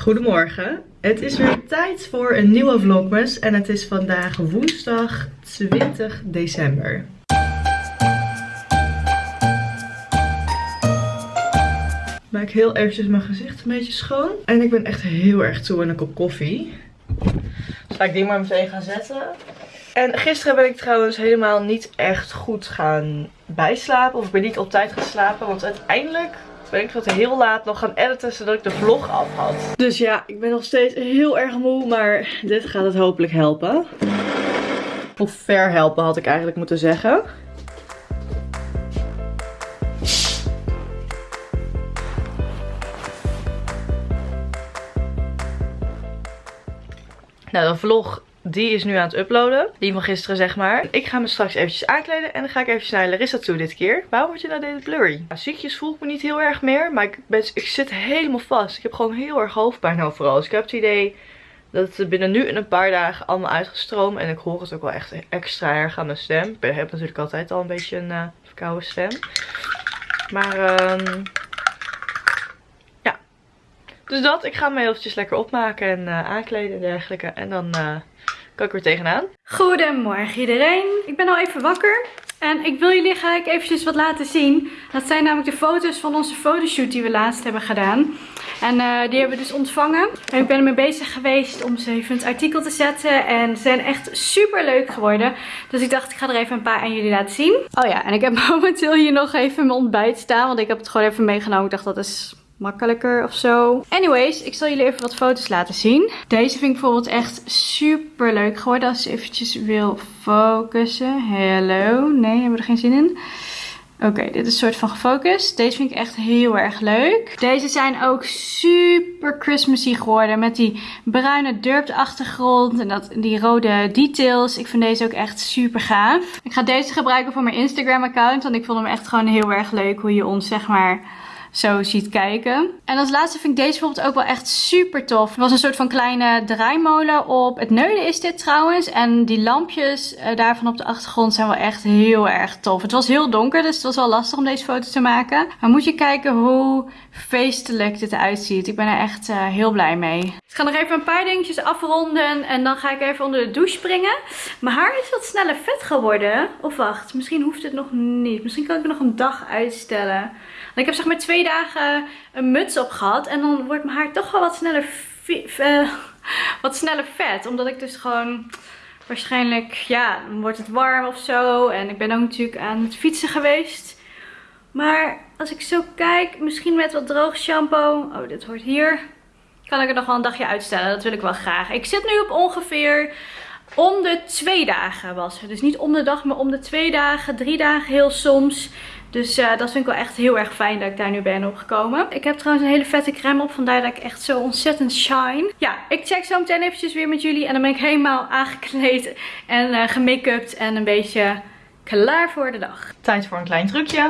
Goedemorgen. Het is weer tijd voor een nieuwe vlogmas en het is vandaag woensdag 20 december. Maak heel eventjes mijn gezicht een beetje schoon. En ik ben echt heel erg toe aan een kop koffie. Dus ga ik die maar meteen gaan zetten. En gisteren ben ik trouwens helemaal niet echt goed gaan bijslapen. Of ik ben niet op tijd gaan slapen. Want uiteindelijk ben ik tot heel laat nog gaan editen zodat ik de vlog af had. Dus ja, ik ben nog steeds heel erg moe, maar dit gaat het hopelijk helpen. Of ver helpen had ik eigenlijk moeten zeggen. Nou, de vlog die is nu aan het uploaden. Die van gisteren zeg maar. Ik ga me straks eventjes aankleden. En dan ga ik even naar Larissa toe dit keer. Waarom word je nou deze blurry? Nou, ziekjes voel ik me niet heel erg meer. Maar ik, ben, ik zit helemaal vast. Ik heb gewoon heel erg hoofdpijn overal. Dus ik heb het idee dat het binnen nu in een paar dagen allemaal uitgestroomd. En ik hoor het ook wel echt extra erg aan mijn stem. Ik heb natuurlijk altijd al een beetje een uh, verkouden stem. Maar um, ja. Dus dat. Ik ga me eventjes lekker opmaken en uh, aankleden en dergelijke. En dan... Uh, ik weer tegenaan. Goedemorgen iedereen. Ik ben al even wakker. En ik wil jullie graag eventjes wat laten zien. Dat zijn namelijk de foto's van onze fotoshoot die we laatst hebben gedaan. En uh, die hebben we dus ontvangen. En ik ben ermee bezig geweest om ze even in het artikel te zetten. En ze zijn echt super leuk geworden. Dus ik dacht ik ga er even een paar aan jullie laten zien. Oh ja, en ik heb momenteel hier nog even mijn ontbijt staan. Want ik heb het gewoon even meegenomen. Ik dacht dat is makkelijker of zo. Anyways, ik zal jullie even wat foto's laten zien. Deze vind ik bijvoorbeeld echt super leuk geworden. Als je eventjes wil focussen. Hello. Nee, hebben we er geen zin in. Oké, dit is een soort van gefocust. Deze vind ik echt heel erg leuk. Deze zijn ook super Christmassy geworden. Met die bruine durpt achtergrond en dat, die rode details. Ik vind deze ook echt super gaaf. Ik ga deze gebruiken voor mijn Instagram account. Want ik vond hem echt gewoon heel erg leuk. Hoe je ons zeg maar zo ziet kijken. En als laatste vind ik deze bijvoorbeeld ook wel echt super tof. Er was een soort van kleine draaimolen op het neuden is dit trouwens. En die lampjes uh, daarvan op de achtergrond zijn wel echt heel erg tof. Het was heel donker, dus het was wel lastig om deze foto te maken. Maar moet je kijken hoe feestelijk dit eruit ziet. Ik ben er echt uh, heel blij mee. Ik ga nog even een paar dingetjes afronden en dan ga ik even onder de douche springen. Mijn haar is wat sneller vet geworden. Of wacht, misschien hoeft het nog niet. Misschien kan ik het nog een dag uitstellen ik heb zeg maar twee dagen een muts op gehad. En dan wordt mijn haar toch wel wat sneller, uh, wat sneller vet. Omdat ik dus gewoon waarschijnlijk, ja, wordt het warm of zo. En ik ben ook natuurlijk aan het fietsen geweest. Maar als ik zo kijk, misschien met wat droog shampoo. Oh, dit hoort hier. Kan ik er nog wel een dagje uitstellen. Dat wil ik wel graag. Ik zit nu op ongeveer om de twee dagen was het. Dus niet om de dag, maar om de twee dagen. Drie dagen heel soms. Dus uh, dat vind ik wel echt heel erg fijn dat ik daar nu ben opgekomen. Ik heb trouwens een hele vette crème op. Vandaar dat ik echt zo ontzettend shine. Ja, ik check zo meteen eventjes weer met jullie. En dan ben ik helemaal aangekleed en uh, gemake-upt en een beetje klaar voor de dag. Tijd voor een klein trucje.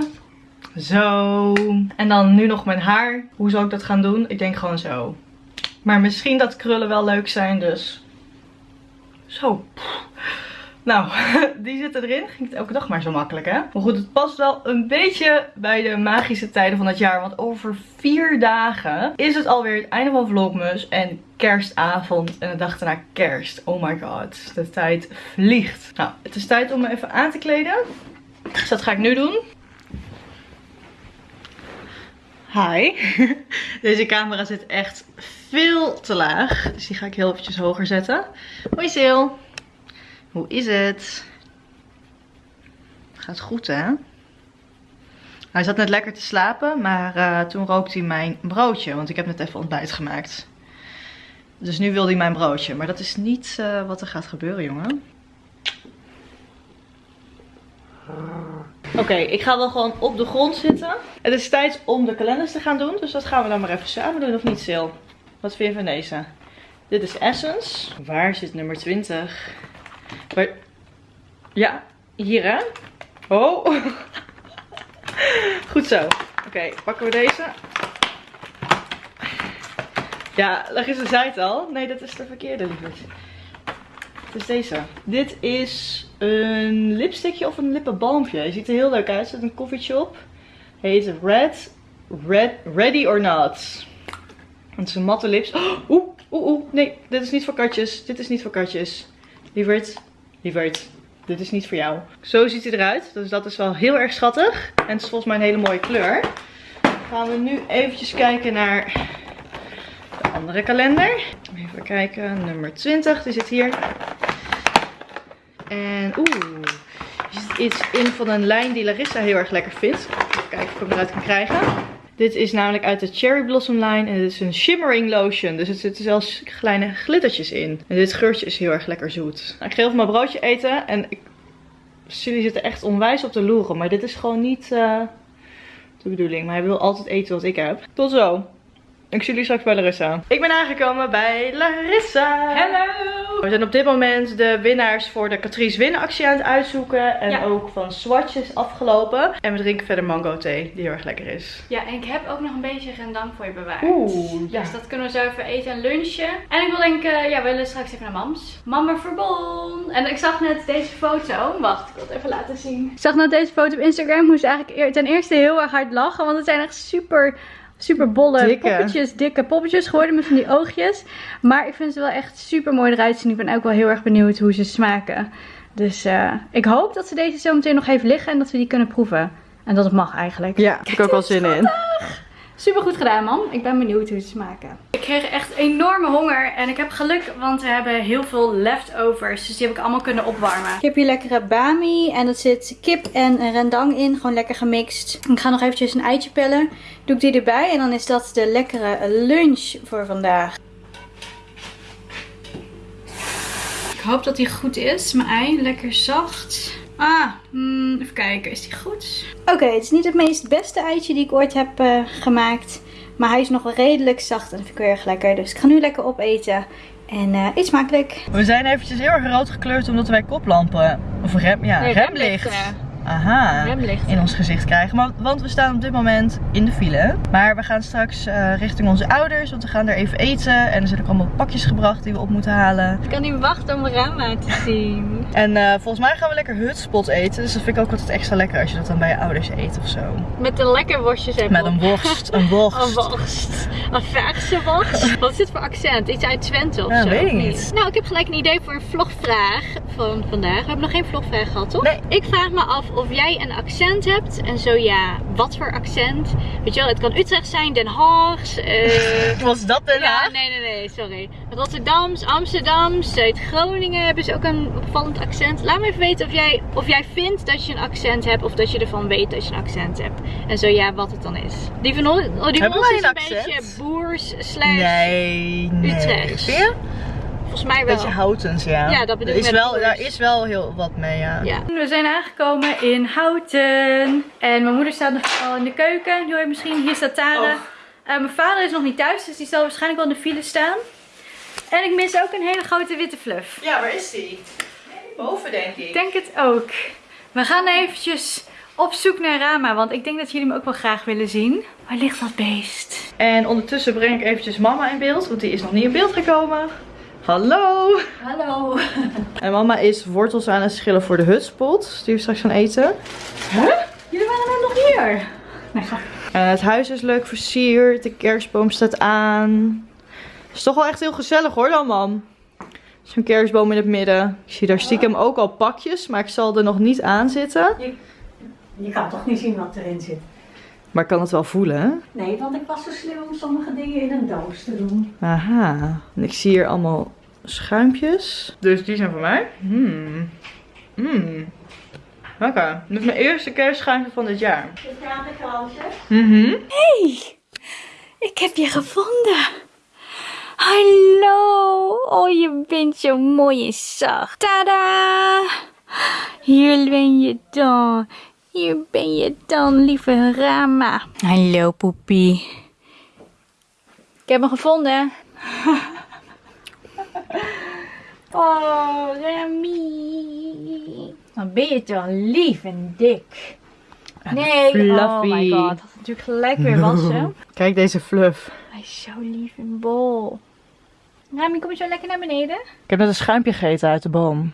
Zo. En dan nu nog mijn haar. Hoe zal ik dat gaan doen? Ik denk gewoon zo. Maar misschien dat krullen wel leuk zijn, dus... Zo. Nou, die zitten erin. Ging het elke dag maar zo makkelijk, hè? Maar goed, het past wel een beetje bij de magische tijden van het jaar. Want over vier dagen is het alweer het einde van Vlogmas en kerstavond. En de dag daarna kerst. Oh my god, de tijd vliegt. Nou, het is tijd om me even aan te kleden. Dus dat ga ik nu doen. Hi. Deze camera zit echt veel te laag. Dus die ga ik heel eventjes hoger zetten. Hoi Sil. Hoe is het? Gaat goed hè? Hij zat net lekker te slapen, maar uh, toen rookte hij mijn broodje. Want ik heb net even ontbijt gemaakt. Dus nu wil hij mijn broodje. Maar dat is niet uh, wat er gaat gebeuren, jongen. Oké, ik ga wel gewoon op de grond zitten. Het is tijd om de kalenders te gaan doen. Dus dat gaan we dan maar even samen doen, of niet, Sil? Wat vind je van deze? Dit is Essence. Waar zit nummer 20? Maar, ja, hier hè. Oh. Goed zo. Oké, pakken we deze. Ja, Larissa zei het al. Nee, dat is de verkeerde, lieverd. Het is deze. Dit is een lipstickje of een lippenbalmpje. Je ziet er heel leuk uit. Er zit een koffietje op. Heet Red, Red, Ready or Not. Het is een matte lips. Oeh, oeh, oeh. Nee, dit is niet voor katjes. Dit is niet voor katjes. Lieverd, lieverd. Dit is niet voor jou. Zo ziet hij eruit. Dus dat is wel heel erg schattig. En het is volgens mij een hele mooie kleur. Gaan we nu eventjes kijken naar de andere kalender. Even kijken. Nummer 20. Die zit hier. En oeh. Er zit iets in van een lijn die Larissa heel erg lekker vindt. Even kijken of ik hem eruit kan krijgen. Dit is namelijk uit de Cherry Blossom line. En dit is een shimmering lotion. Dus er zitten zelfs kleine glittertjes in. En dit geurtje is heel erg lekker zoet. Nou, ik ga even mijn broodje eten. En ik... jullie zitten echt onwijs op de loeren. Maar dit is gewoon niet eh, de bedoeling. Maar hij wil altijd eten wat ik heb. Tot zo. Ik zie jullie straks bij Larissa. Ik ben aangekomen bij Larissa. Hallo! We zijn op dit moment de winnaars voor de Catrice Win actie aan het uitzoeken. En Ja. ook van Swatch is afgelopen. En we drinken verder mango thee, die heel erg lekker is. Ja, en ik heb ook nog een beetje rendang voor je bewaard. Oeh, ja. Dus dat kunnen we zo even eten en lunchen. En ik wil denken, ja, we willen straks even naar mams. Mama Verbond. En ik zag net deze foto. Wacht, ik wil het even laten zien. Ik zag net deze foto op Instagram. Moest eigenlijk ten eerste heel erg hard lachen. Want het zijn echt super, super bolle Dikke. poppetjes. Dikke poppetjes geworden met van die oogjes. Maar ik vind ze wel echt super mooi eruit zien. Ik ben ook wel heel erg benieuwd hoe ze smaken. Dus eh, ik hoop dat ze deze zo meteen nog even liggen. En dat we die kunnen proeven. En dat het mag eigenlijk. Ja, heb ik ook wel zin in. Super goed gedaan, man. Ik ben benieuwd hoe ze smaken. Ik kreeg echt enorme honger en ik heb geluk, want we hebben heel veel leftovers. Dus die heb ik allemaal kunnen opwarmen. Ik heb hier lekkere bami en er zit kip en rendang in. Gewoon lekker gemixt. Ik ga nog eventjes een eitje pellen. Doe ik die erbij en dan is dat de lekkere lunch voor vandaag. Ik hoop dat die goed is, mijn ei. Lekker zacht. Ah, hmm, even kijken. Is die goed? Oké, het is niet het meest beste eitje die ik ooit heb eh, gemaakt. Maar hij is nog wel redelijk zacht en dat vind ik heel erg lekker. Dus ik ga nu lekker opeten. En eh eet smakelijk. We zijn eventjes heel erg rood gekleurd omdat wij koplampen, of rem, ja, Nee, remlicht, remlichten. Aha, in ons gezicht krijgen. Maar, want we staan op dit moment in de file. Maar we gaan straks eh, richting onze ouders, want we gaan daar even eten. En er zijn ook allemaal pakjes gebracht die we op moeten halen. Ik kan niet wachten om Rama te zien. En eh, volgens mij gaan we lekker hutspot eten. Dus dat vind ik ook altijd extra lekker als je dat dan bij je ouders eet of zo. Met de lekker worstjes en Met een worst, een worst. Een worst. Een verse worst. Wat is dit voor accent? Iets uit Twente of Ja, zo? weet ik niet. Nou, ik heb gelijk een idee voor een vlogvraag van vandaag. We hebben nog geen vlogvraag gehad, toch? Nee. Ik vraag me af of jij een accent hebt. En zo ja, wat voor accent? Weet je wel, het kan Utrecht zijn, Den Haag. eh, Was dat Den ja, Haag? nee, nee, nee, sorry. Rotterdams, Amsterdam, Zuid-Groningen hebben ze ook een opvallend accent. Laat me even weten of jij, of jij vindt dat je een accent hebt of dat je ervan weet dat je een accent hebt. En zo ja, wat het dan is. Die van ons, oh, die van ons is een accent? beetje boers slash, Nee, nee. Utrecht. Volgens mij wel. Beetje houtens, ja. Ja, dat bedoel ik. Daar is wel heel wat mee, ja. Ja. We zijn aangekomen in Houten. En mijn moeder staat nog al in de keuken. Je misschien, hier staat Tara. Oh. Eh, mijn vader is nog niet thuis, dus die zal waarschijnlijk wel in de file staan. En ik mis ook een hele grote witte fluff. Ja, waar is die? Boven, denk ik. Ik denk het ook. We gaan eventjes op zoek naar Rama, want ik denk dat jullie hem ook wel graag willen zien. Waar ligt dat beest? En ondertussen breng ik eventjes mama in beeld, want die is nog niet in beeld gekomen. Hallo! Hallo. En mama is wortels aan het schillen voor de hutspot, die we straks gaan eten. Huh? Jullie waren net nog hier. Nee. En het huis is leuk versierd, de kerstboom staat aan. Het is toch wel echt heel gezellig hoor dan, mam. Zo'n kerstboom in het midden. Ik zie daar stiekem ook al pakjes, maar ik zal er nog niet aan zitten. Je kan toch niet zien wat erin zit? Maar ik kan het wel voelen, hè? Nee, want ik was zo slim om sommige dingen in een doos te doen. Aha. En ik zie hier allemaal schuimpjes. Dus die zijn voor mij. Hmm. Hmm. Lekker. Dit is mijn eerste kerstschuimpje van dit jaar. Dit gaat een kransje. Mhm. Ik heb je gevonden. Hallo. Oh, je bent zo mooi en zacht. Tada. Hier ben je dan. Hier ben je dan, lieve Rama. Hallo, poepie. Ik heb hem gevonden. Oh, Rami. Dan ben je toch lief en dik. Nee, oh my god. Dat is natuurlijk gelijk weer wassen. Kijk deze fluff. Hij is zo lief en bol. Rami, kom je zo lekker naar beneden? Ik heb net een schuimpje gegeten uit de boom.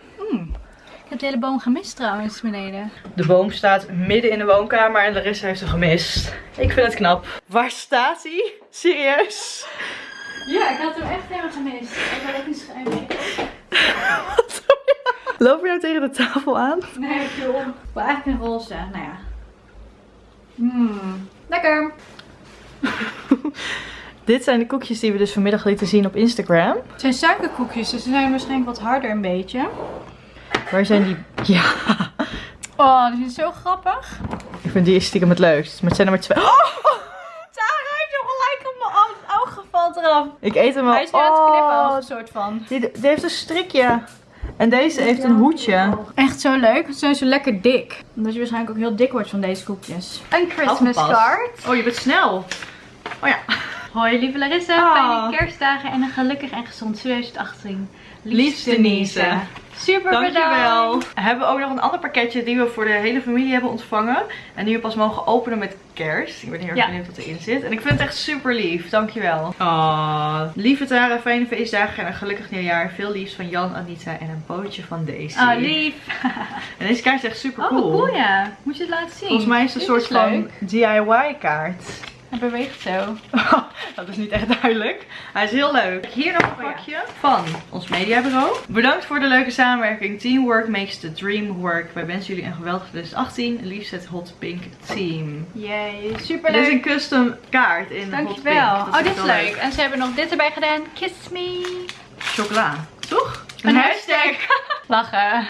Ik heb de hele boom gemist trouwens beneden. De boom staat midden in de woonkamer en Larissa heeft hem gemist. Ik vind het knap. Waar staat hij? Serieus? Ja, ik had hem echt helemaal gemist. Ik had ook niet geëmd. Loop je nou tegen de tafel aan? Nee, ik viel om. Maar eigenlijk een roze. Nou ja. Mmm. Lekker. Dit zijn de koekjes die we dus vanmiddag lieten zien op Instagram. Het zijn suikerkoekjes, dus ze zijn waarschijnlijk wat harder een beetje. Waar zijn die? Ja, Oh, die zijn zo grappig. ik vind die stiekem het leukst. Maar het zijn er maar twee. Oh, Sarah heeft hem gelijk op mijn oog, oog gevalt eraf. ik eet hem al. Hij is nu aan het knippen, Oh, een soort van. die, die heeft een strikje. En deze heeft een hoedje. Echt zo leuk. Ze zijn zo lekker dik. Omdat je waarschijnlijk ook heel dik wordt van deze koekjes. Een Christmas card. Oh, je bent snel. Oh ja. Hoi lieve Larissa, fijne kerstdagen en een gelukkig en gezond 2018. Liefste Denise. Super Dankjewel. bedankt. Hebben we ook nog een ander pakketje die we voor de hele familie hebben ontvangen. En die we pas mogen openen met kerst. Ik ben heel erg Ja. benieuwd wat erin zit. En ik vind het echt super lief. Dankjewel. Oh. Lieve Tara, fijne feestdagen en een gelukkig nieuwjaar. Veel liefs van Jan, Anita en een pootje van Daisy. Ah, lief. En deze kaart is echt super Oh, cool. cool ja. Moet je het laten zien. Volgens mij is het een soort van. DIY kaart. Hij beweegt zo. dat is niet echt duidelijk. Hij is heel leuk. Hier nog een Oh pakje van ons mediabureau. Bedankt voor de leuke samenwerking. Teamwork makes the dream work. Wij wensen jullie een geweldig 2018. Liefst het Hot Pink Team. Yay, super Dit is een custom kaart in Hot Dankjewel. Pink. Oh, dit is leuk. En ze hebben nog dit erbij gedaan. Kiss me. Chocola. Toch? Een hashtag. Lachen.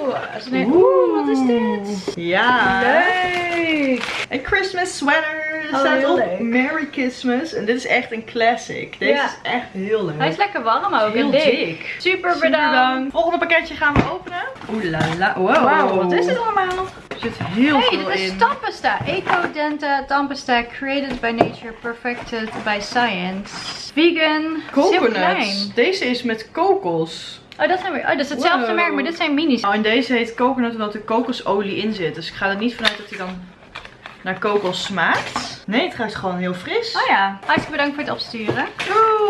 Oeh, een- Oeh, wat is dit? Ja. Leuk. Een Christmas sweater. Er Oh, staat op leuk. Merry Christmas. En dit is echt een classic. Deze Ja. is echt heel leuk. Hij is lekker warm ook heel en dik. dik. Super Super bedankt. Volgende pakketje gaan we openen. Oeh la la. Wow. Wat is dit allemaal? Er zit heel Hey, veel dit is in. tandpasta. Eco-Denta tandpasta created by nature, perfected by science. Vegan. Coconuts. Deze is met kokos. Oh, dat zijn weer. Oh, dat is hetzelfde Wow. merk, maar dit zijn minis. Oh, en deze heet coconut omdat er kokosolie in zit. Dus ik ga er niet vanuit dat hij dan naar kokos smaakt. Nee, het ruikt gewoon heel fris. Oh ja, hartstikke bedankt voor het opsturen.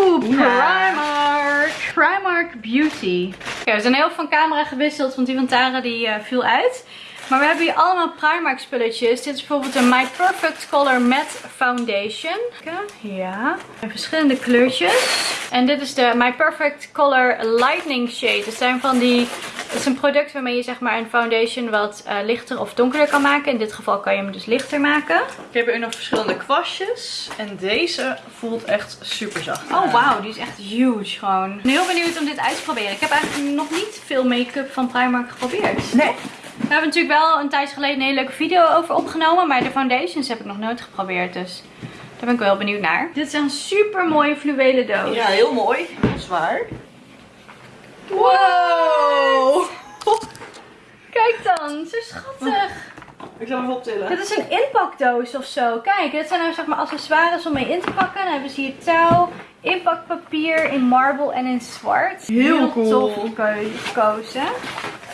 Oeh, Primark. Primark Beauty. Oké, we zijn heel van camera gewisseld, want die van Tara die eh, viel uit. Maar we hebben hier allemaal Primark spulletjes. Dit is bijvoorbeeld een My Perfect Color Matte Foundation. Ja. En verschillende kleurtjes. En dit is de My Perfect Color Lightning Shade. Het zijn van die... Het is een product waarmee je zeg maar een foundation wat eh, lichter of donkerder kan maken. In dit geval kan je hem dus lichter maken. Ik heb hier nog verschillende kwastjes. En deze voelt echt super zacht. Oh wauw, die is echt huge gewoon. Ik ben heel benieuwd om dit uit te proberen. Ik heb eigenlijk nog niet veel make-up van Primark geprobeerd. Nee. We hebben natuurlijk wel een tijd geleden een hele leuke video over opgenomen. Maar de foundations heb ik nog nooit geprobeerd. Dus daar ben ik wel heel benieuwd naar. Dit is een super mooie fluwelen doos. Ja, heel mooi. Heel zwaar. Wow! Kijk dan, zo schattig. Ik zal hem optillen. Dit is een inpakdoos of zo. Kijk, dit zijn nou zeg maar accessoires om mee in te pakken. Dan hebben ze hier touw, inpakpapier in marble en in zwart. Heel cool. tof geko-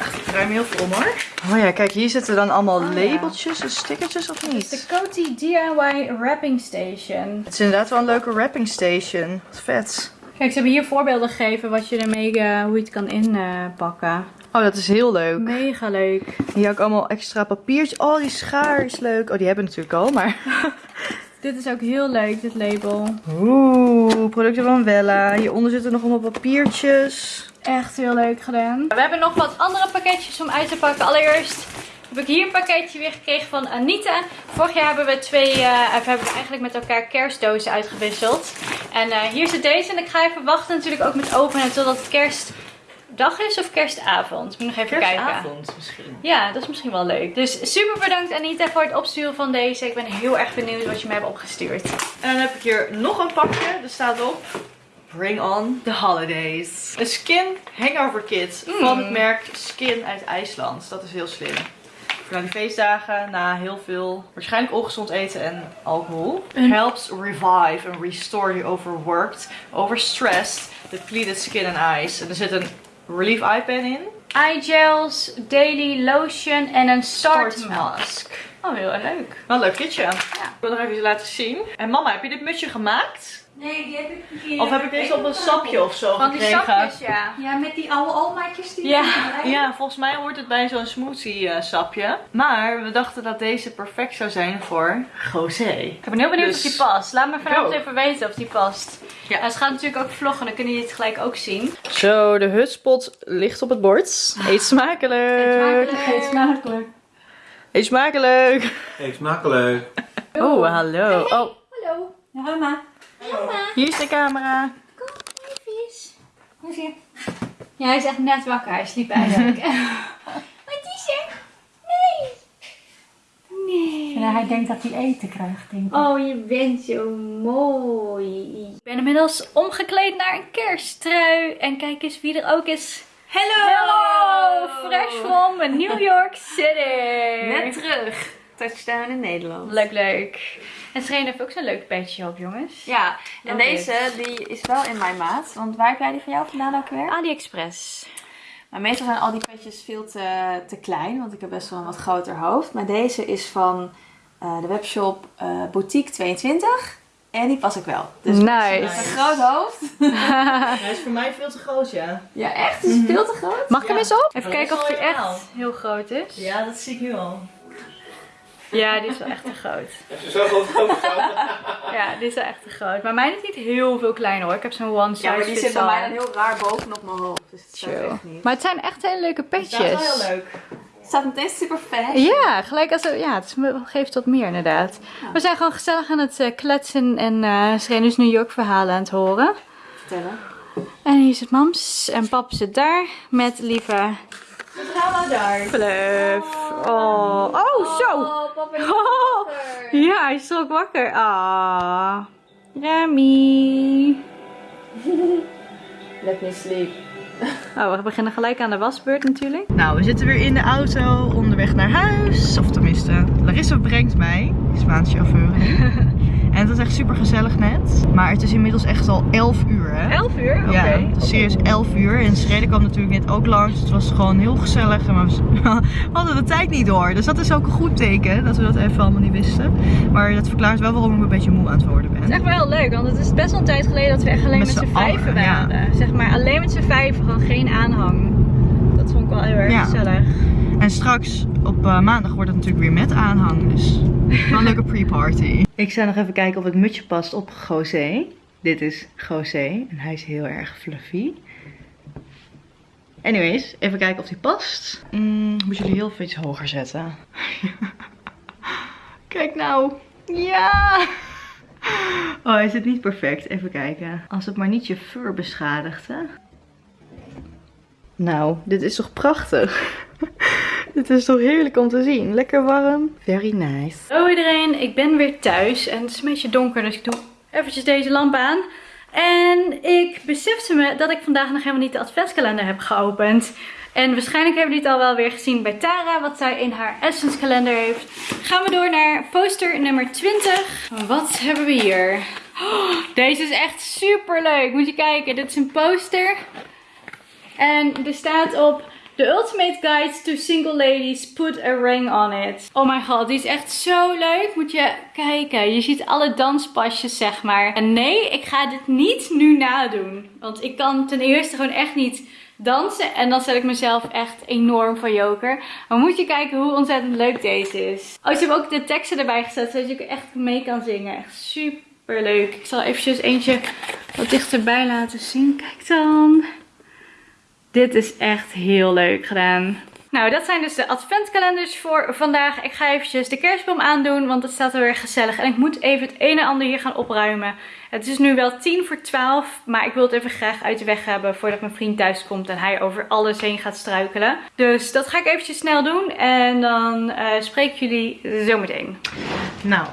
Ik ruim heel veel om hoor. Oh ja, kijk, hier zitten dan allemaal Oh ja. labeltjes en stickertjes of De niet? Coty DIY Wrapping Station. Het is inderdaad wel een leuke wrapping station. Wat vet. Kijk, ze hebben hier voorbeelden gegeven wat je ermee, eh, hoe je het kan inpakken. Oh, dat is heel leuk. Mega leuk. Hier ook allemaal extra papiertjes. Oh, die schaar is leuk. Oh, die hebben we natuurlijk al, maar... Dit is ook heel leuk, dit label. Oeh, producten van Wella. Hieronder zitten nog allemaal papiertjes. Echt heel leuk gedaan. We hebben nog wat andere pakketjes om uit te pakken. Allereerst heb ik hier een pakketje weer gekregen van Anita. Vorig jaar hebben we twee, eh, of hebben we eigenlijk met elkaar kerstdozen uitgewisseld. En eh, hier zit deze. En ik ga even wachten natuurlijk ook met openen totdat het kerstdag is of kerstavond. Moet nog even kijken. Kerstavond misschien. Ja, dat is misschien wel leuk. Dus super bedankt Anita voor het opsturen van deze. Ik ben heel erg benieuwd wat je me hebt opgestuurd. En dan heb ik hier nog een pakje. Er staat op... Bring on the holidays. Een skin hangover kit van het merk Skin uit IJsland. Dat is heel slim. Voor na die feestdagen, na heel veel waarschijnlijk ongezond eten en alcohol. Helps revive and restore the overworked, overstressed, depleted skin and eyes. En er zit een relief eye pen in. Eye gels, daily lotion en een start Start mask. mask. Oh, heel erg leuk. Wel een leuk kitje. Ik wil nog even laten zien. En mama, heb je dit mutsje gemaakt? Nee, die heb ik een keer. Of heb ik deze op een sapje of zo Van die gekregen? sapjes, ja. Ja, met die oude omaatjes die Ja. Ja, volgens mij hoort het bij zo'n smoothie eh, sapje. Maar we dachten dat deze perfect zou zijn voor José. Ik ben heel benieuwd Dus- of die past. Laat me vanavond even weten of die past. Ja. En ze gaat natuurlijk ook vloggen, dan kunnen jullie het gelijk ook zien. Zo, de hutspot ligt op het bord. Eet smakelijk. Eet smakelijk. Eet smakelijk. Eet smakelijk. Oh, hallo. Oh, Hallo. Ja, mama. Hier is de camera. Hoe is hij? Ja, hij is echt net wakker. Hij sliep eigenlijk. Wat is er? Nee. Nee. Ja, hij denkt dat hij eten krijgt, denk ik. Oh, je bent zo mooi. Ik ben inmiddels omgekleed naar een kersttrui. En kijk eens wie er ook is. Hello! Hello! Fresh from New York City. Net terug. Touchdown in Nederland. Leuk, leuk. En Serena heeft ook zo'n leuk petje op, jongens. Ja, en Love deze die is wel in mijn maat. Want waar heb jij die van jou vandaan ook weer? AliExpress. Maar meestal zijn al die petjes veel te, te klein. Want ik heb best wel een wat groter hoofd. Maar deze is van eh, de webshop eh, Boutique 22. En die pas ik wel. Dus met een groot hoofd. Hij is voor mij veel te groot, ja. Ja, echt? Is het veel te groot? Mag ik hem eens op? Even kijken of hij echt heel groot is. Ja, dat zie ik nu al. Ja, die is wel echt te groot. Heb je zo groot Ja, die is wel echt te groot. Maar mijn is niet heel veel kleiner hoor. Ik heb zo'n one size Ja, maar die zit bij mij dan heel raar bovenop mijn hoofd. Dus het staat Chill. echt niet. Maar het zijn echt hele leuke Dat is petjes. wel heel leuk. Het staat meteen super fashion. Ja, gelijk als ja, het geeft wat meer inderdaad. We zijn gewoon gezellig aan het eh, kletsen en eh Serena's New York verhalen aan het horen. Vertellen. En hier zit mams en pap zit daar met lieve Ga maar daar. Fluff. Oh, oh zo. Oh, ja, hij is ook wakker. Ah, Remy. Let me sleep. Oh, we beginnen gelijk aan de wasbeurt natuurlijk. Nou, we zitten weer in de auto onderweg naar huis. Of tenminste, Larissa brengt mij. Spaanse chauffeur. en het was echt super gezellig net. Maar het is inmiddels echt al 11 uur, hè? 11 uur? Oké. Ja, serieus 11 uur. En Schreden kwam natuurlijk net ook langs. Het was gewoon heel gezellig. En we hadden de tijd niet door. Dus dat is ook een goed teken. Dat we dat even allemaal niet wisten. Maar dat verklaart wel waarom ik een beetje moe aan het worden ben. Het is echt wel heel leuk, want het is best wel een tijd geleden dat we echt alleen Met met, z'n vijven ja. waren. Zeg maar alleen met z'n vijven, gewoon geen aanhang. Dat vond ik wel heel erg Ja. gezellig. En straks op eh, maandag wordt het natuurlijk weer met aanhang. Dus wel een leuke pre-party. Ik zou nog even kijken of het mutje past op José. Dit is José en hij is heel erg fluffy. Anyways, even kijken of die past. Mm, moet jullie heel veel iets hoger zetten. Kijk nou. Ja. Oh, hij zit niet perfect. Even kijken. Als het maar niet je fur beschadigt, hè. Nou, dit is toch prachtig? dit is toch heerlijk om te zien. Lekker warm. Very nice. Hallo iedereen, ik ben weer thuis en het is een beetje donker, dus ik doe eventjes deze lamp aan. En ik besefte me dat ik vandaag nog helemaal niet de adventskalender heb geopend. En waarschijnlijk hebben jullie het al wel weer gezien bij Tara, wat zij in haar Essence kalender heeft. Gaan we door naar poster nummer 20. Wat hebben we hier? Oh, deze is echt super leuk. Moet je kijken, dit is een poster. En er staat op The Ultimate Guide to Single Ladies, put a ring on it. Oh my god, die is echt zo leuk. Moet je kijken. Je ziet alle danspasjes, zeg maar. En nee, ik ga dit niet nu nadoen. Want ik kan ten eerste gewoon echt niet dansen. En dan zet ik mezelf echt enorm van joker. Maar moet je kijken hoe ontzettend leuk deze is. Oh, ze hebben ook de teksten erbij gezet, zodat je echt mee kan zingen. Echt super leuk. Ik zal eventjes eentje wat dichterbij laten zien. Kijk dan. Dit is echt heel leuk gedaan. Nou, dat zijn dus de adventkalenders voor vandaag. Ik ga eventjes de kerstboom aandoen, want het staat er weer gezellig. En ik moet even het een en ander hier gaan opruimen. Het is nu wel tien voor twaalf, maar ik wil het even graag uit de weg hebben voordat mijn vriend thuis komt en hij over alles heen gaat struikelen. Dus dat ga ik eventjes snel doen en dan eh, spreek jullie zometeen. Nou,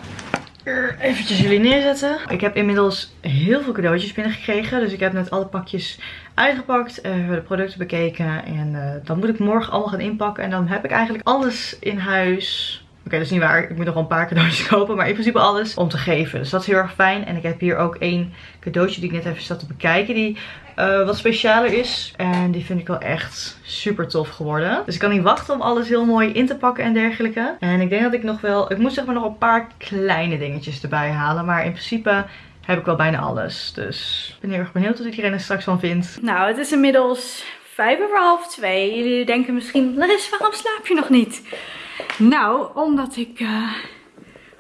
eventjes jullie neerzetten. Ik heb inmiddels heel veel cadeautjes binnengekregen. Dus ik heb net alle pakjes uitgepakt. eh, de producten bekeken. En eh, dan moet ik morgen allemaal gaan inpakken. En dan heb ik eigenlijk alles in huis. Oké, dat is niet waar. Ik moet nog wel een paar cadeautjes kopen. Maar in principe alles om te geven. Dus dat is heel erg fijn. En ik heb hier ook één cadeautje die ik net even zat te bekijken. Die eh, wat specialer is. En die vind ik wel echt super tof geworden. Dus ik kan niet wachten om alles heel mooi in te pakken en dergelijke. En ik denk dat ik nog wel... Ik moet zeg maar nog een paar kleine dingetjes erbij halen. Maar in principe heb ik wel bijna alles. Dus ik ben heel erg benieuwd wat iedereen er straks van vindt. Nou, het is inmiddels vijf over half twee. Jullie denken misschien, Larissa, waarom slaap je nog niet? Nou, omdat ik eh,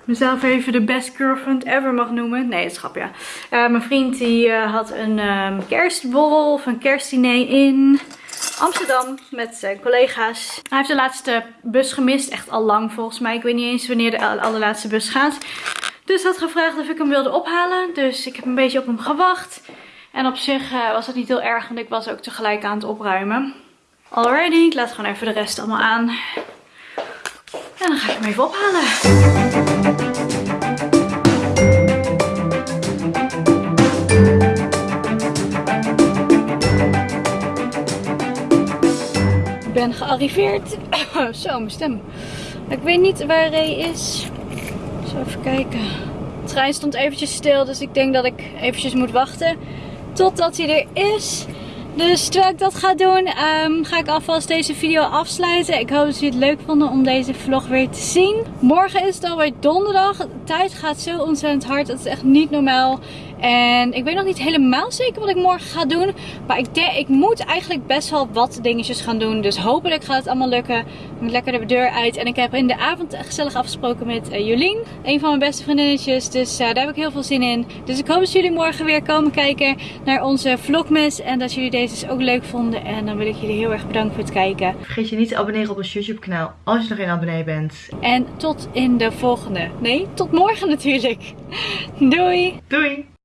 mezelf even de best girlfriend ever mag noemen. Nee, het is ja. Eh, mijn vriend die eh, had een ehm, kerstborrel of een kerstdiner in Amsterdam met zijn collega's. Hij heeft de laatste bus gemist, echt al lang volgens mij. Ik weet niet eens wanneer de allerlaatste bus gaat. Dus had gevraagd of ik hem wilde ophalen. Dus ik heb een beetje op hem gewacht. En op zich was dat niet heel erg, want ik was ook tegelijk aan het opruimen. Alrighty, ik laat gewoon even de rest allemaal aan. En dan ga ik hem even ophalen. Ik ben gearriveerd. Zo, mijn stem. Ik weet niet waar Ray is. Zo even kijken. De trein stond eventjes stil, dus ik denk dat ik eventjes moet wachten totdat hij er is. Dus terwijl ik dat ga doen, ehm, ga ik alvast deze video afsluiten. Ik hoop dat jullie het leuk vonden om deze vlog weer te zien. Morgen is het alweer donderdag. De tijd gaat zo ontzettend hard. Het is echt niet normaal. En ik weet nog niet helemaal zeker wat ik morgen ga doen. Maar ik, denk, ik moet eigenlijk best wel wat dingetjes gaan doen. Dus hopelijk gaat het allemaal lukken. Ik moet lekker de deur uit. En ik heb in de avond gezellig afgesproken met uh, Jolien. Een van mijn beste vriendinnetjes. Dus uh, daar heb ik heel veel zin in. Dus ik hoop dat jullie morgen weer komen kijken naar onze vlogmas. En dat jullie deze dus ook leuk vonden. En dan wil ik jullie heel erg bedanken voor het kijken. Vergeet je niet te abonneren op ons YouTube kanaal als je nog geen abonnee bent. En tot in de volgende. Nee, tot morgen natuurlijk. Doei! Doei!